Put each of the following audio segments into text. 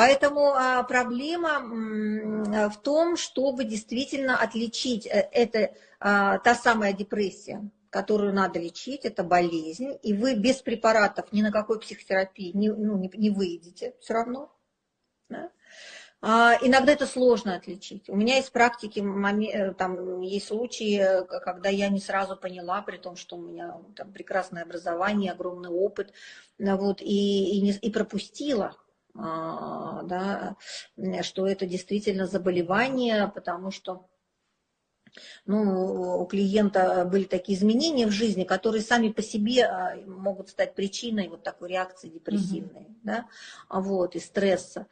Поэтому а, проблема в том, чтобы действительно отличить, э, это а, та самая депрессия, которую надо лечить, это болезнь, и вы без препаратов ни на какой психотерапии не, ну, не, не выйдете все равно. Да? А, иногда это сложно отличить. У меня есть практики, э, там есть случаи, когда я не сразу поняла, при том, что у меня там прекрасное образование, огромный опыт, вот, и, и, не, и пропустила, а, да, что это действительно заболевание, потому что ну, у клиента были такие изменения в жизни, которые сами по себе а, могут стать причиной вот такой реакции депрессивной, mm-hmm. да, вот, и стресса.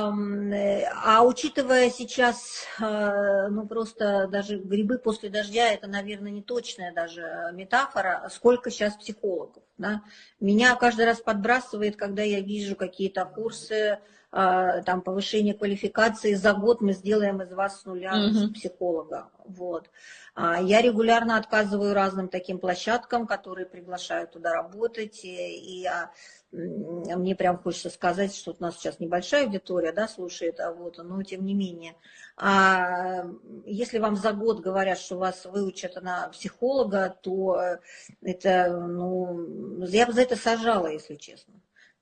А, а учитывая сейчас, а, ну просто даже грибы после дождя, это, наверное, не точная даже метафора, сколько сейчас психологов. Да? Меня каждый раз подбрасывает, когда я вижу какие-то курсы, а, там, повышение квалификации, за год мы сделаем из вас с нуля mm-hmm. психолога. Вот. Я регулярно отказываю разным таким площадкам, которые приглашают туда работать, и, и мне прям хочется сказать, что у нас сейчас небольшая аудитория, да, слушает, а вот, но тем не менее. А если вам за год говорят, что вас выучат на психолога, то это, ну, я бы за это сажала, если честно.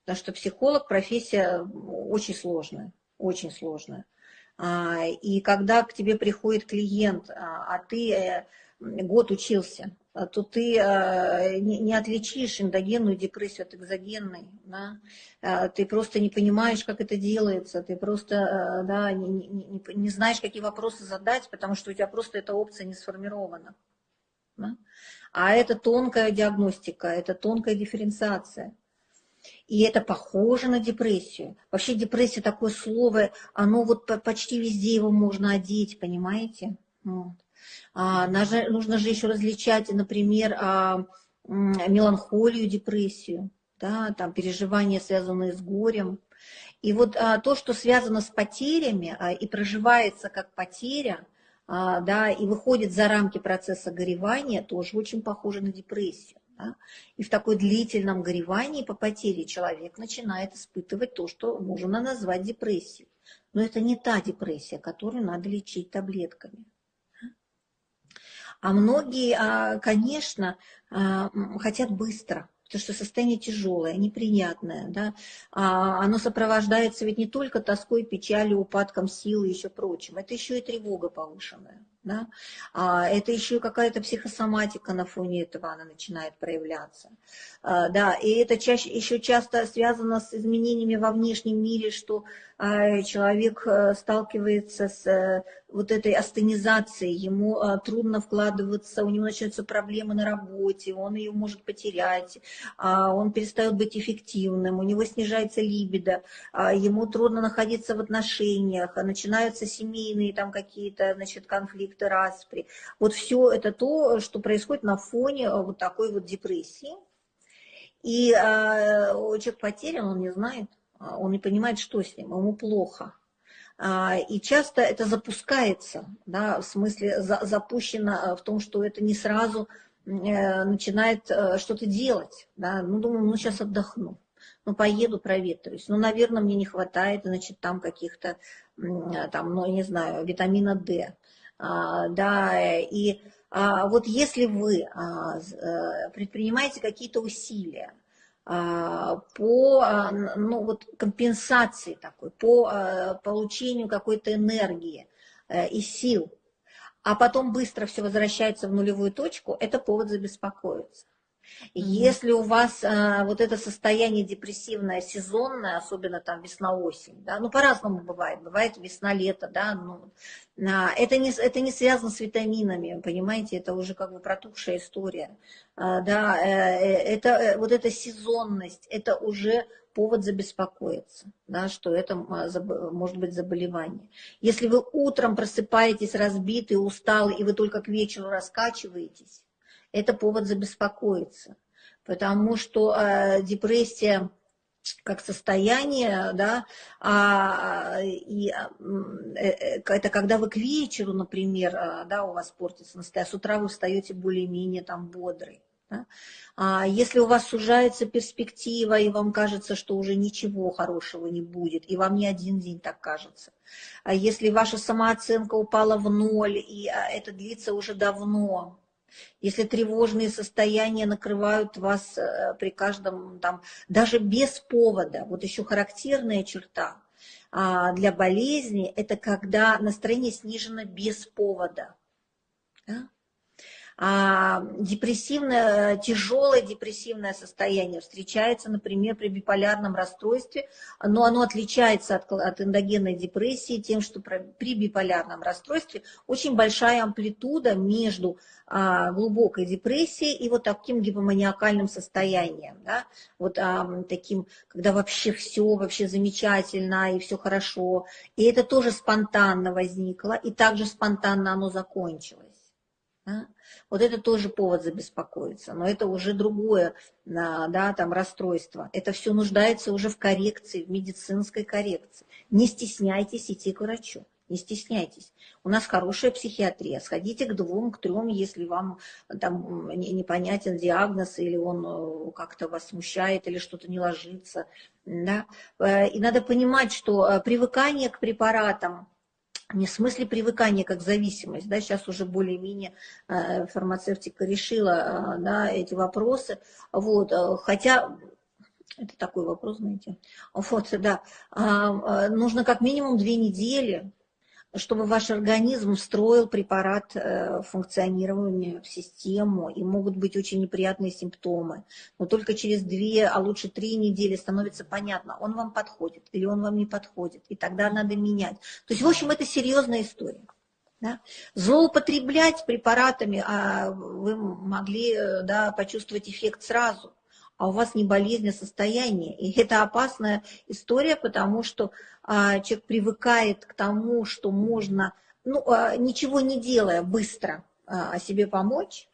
Потому что психолог профессия очень сложная, очень сложная. А, и когда к тебе приходит клиент, а, а ты э, год учился, а то ты э, не отличишь эндогенную депрессию от экзогенной. Да? Ты просто не понимаешь, как это делается, ты просто э, да, не, не, не знаешь, какие вопросы задать, потому что у тебя просто эта опция не сформирована. Да? А это тонкая диагностика, это тонкая дифференциация. И это похоже на депрессию. Вообще депрессия такое слово, оно вот почти везде его можно одеть, понимаете? Вот. А, нужно же еще различать, например, а, меланхолию, депрессию, да, там переживания, связанные с горем. И вот а, то, что связано с потерями и проживается как потеря, да, и выходит за рамки процесса горевания, тоже очень похоже на депрессию. Да? И в такой длительном горевании по потере человек начинает испытывать то, что можно назвать депрессией. Но это не та депрессия, которую надо лечить таблетками. А многие, а, конечно, а, хотят быстро, потому что состояние тяжелое, неприятное, да, а оно сопровождается ведь не только тоской, печалью, упадком силы и еще прочим, это еще и тревога повышенная. Да? А это еще какая-то психосоматика на фоне этого она начинает проявляться. А, да, и это чаще, еще часто связано с изменениями во внешнем мире, что а, человек э, сталкивается с э, вот этой астенизацией, ему а, трудно вкладываться, у него начинаются проблемы на работе, он ее может потерять, он перестает быть эффективным, у него снижается либидо, ему трудно находиться в отношениях, начинаются семейные там какие-то значит, конфликты, распри. Вот все это то, что происходит на фоне э, вот такой вот депрессии. И э, человек потерян, он не знает, а, он не понимает, что с ним, ему плохо. А, и часто это запускается, да, в смысле за, запущено э, в том, что это не сразу э, начинает э, что-то делать. Да. Ну, думаю, ну сейчас отдохну, ну поеду, проветрюсь. Ну, наверное, мне не хватает, значит, там каких-то, там, ну, не знаю, витамина D. А, да, и вот если вы предпринимаете какие-то усилия, а, по а, ну, вот, компенсации такой, по а, получению какой-то энергии э, и сил, а потом быстро все возвращается в нулевую точку, это повод забеспокоиться. Если у вас а, вот это состояние депрессивное, сезонное, особенно там весна-осень, да, ну по-разному бывает, бывает весна-лето, да, ну, а, это, не, это не связано с витаминами, понимаете, это уже как бы протухшая история, а, да, э, э, это э, вот эта сезонность, это уже повод забеспокоиться, да, что это может быть заболевание. Если вы утром просыпаетесь разбитый, усталый, и вы только к вечеру раскачиваетесь, это повод забеспокоиться, потому что э, депрессия как состояние, да, а, и, э, э, это когда вы к вечеру, например, э, да, у вас портится настроение, а с утра вы встаете более-менее там бодрый. Да? А если у вас сужается перспектива, и вам кажется, что уже ничего хорошего не будет, и вам не один день так кажется, а если ваша самооценка упала в ноль, и это длится уже давно, если тревожные состояния накрывают вас э, при каждом, там, даже без повода, вот еще характерная черта а, для болезни, это когда настроение снижено без повода. Да? А, депрессивное, тяжелое депрессивное состояние встречается, например, при биполярном расстройстве, но оно отличается от, от эндогенной депрессии тем, что при биполярном расстройстве очень большая амплитуда между а, глубокой депрессией и вот таким гипоманиакальным состоянием, да? вот а, таким, когда вообще все вообще замечательно и все хорошо, и это тоже спонтанно возникло, и также спонтанно оно закончилось. Да? Вот это тоже повод забеспокоиться, но это уже другое, да, там расстройство. Это все нуждается уже в коррекции, в медицинской коррекции. Не стесняйтесь идти к врачу. Не стесняйтесь. У нас хорошая психиатрия. Сходите к двум, к трем, если вам там непонятен диагноз, или он э, как-то вас смущает, или что-то не ложится. Да? Э, и надо понимать, что э, привыкание к препаратам, не в смысле привыкания как зависимость, да, сейчас уже более-менее э, фармацевтика решила э, да, эти вопросы, вот, э, хотя это такой вопрос, знаете, вот, да, а, нужно как минимум две недели чтобы ваш организм встроил препарат э, функционирования в систему, и могут быть очень неприятные симптомы. Но только через две, а лучше три недели становится понятно, он вам подходит или он вам не подходит, и тогда надо менять. То есть, в общем, это серьезная история. Да? Злоупотреблять препаратами а вы могли э, да, почувствовать эффект сразу а у вас не болезнь, а состояние. И это опасная история, потому что а, человек привыкает к тому, что можно, ну, а, ничего не делая, быстро а, себе помочь,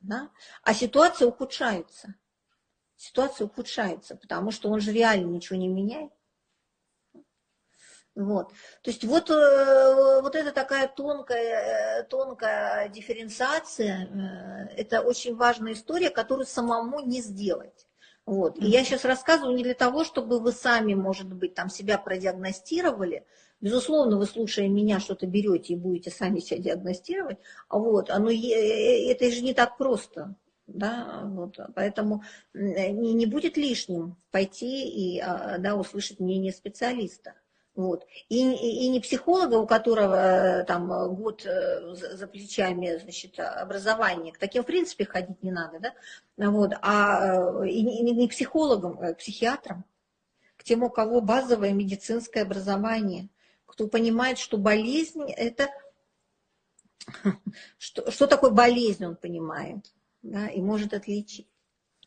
да? а ситуация ухудшается. Ситуация ухудшается, потому что он же реально ничего не меняет. Вот. То есть вот, э, вот это такая тонкая, тонкая дифференциация, э, это очень важная история, которую самому не сделать. Вот. И я сейчас рассказываю не для того, чтобы вы сами, может быть, там себя продиагностировали. Безусловно, вы, слушая меня, что-то берете и будете сами себя диагностировать. Вот. Оно, э, это же не так просто. Да, вот, поэтому не, не будет лишним пойти и а, да, услышать мнение специалиста. Вот. И, и, и не психолога, у которого э, там год э, за плечами значит, образования, к таким в принципе ходить не надо, да? вот. а э, и не, не психологом, а психиатром, к тем, у кого базовое медицинское образование, кто понимает, что болезнь это... Что, что такое болезнь, он понимает, да, и может отличить.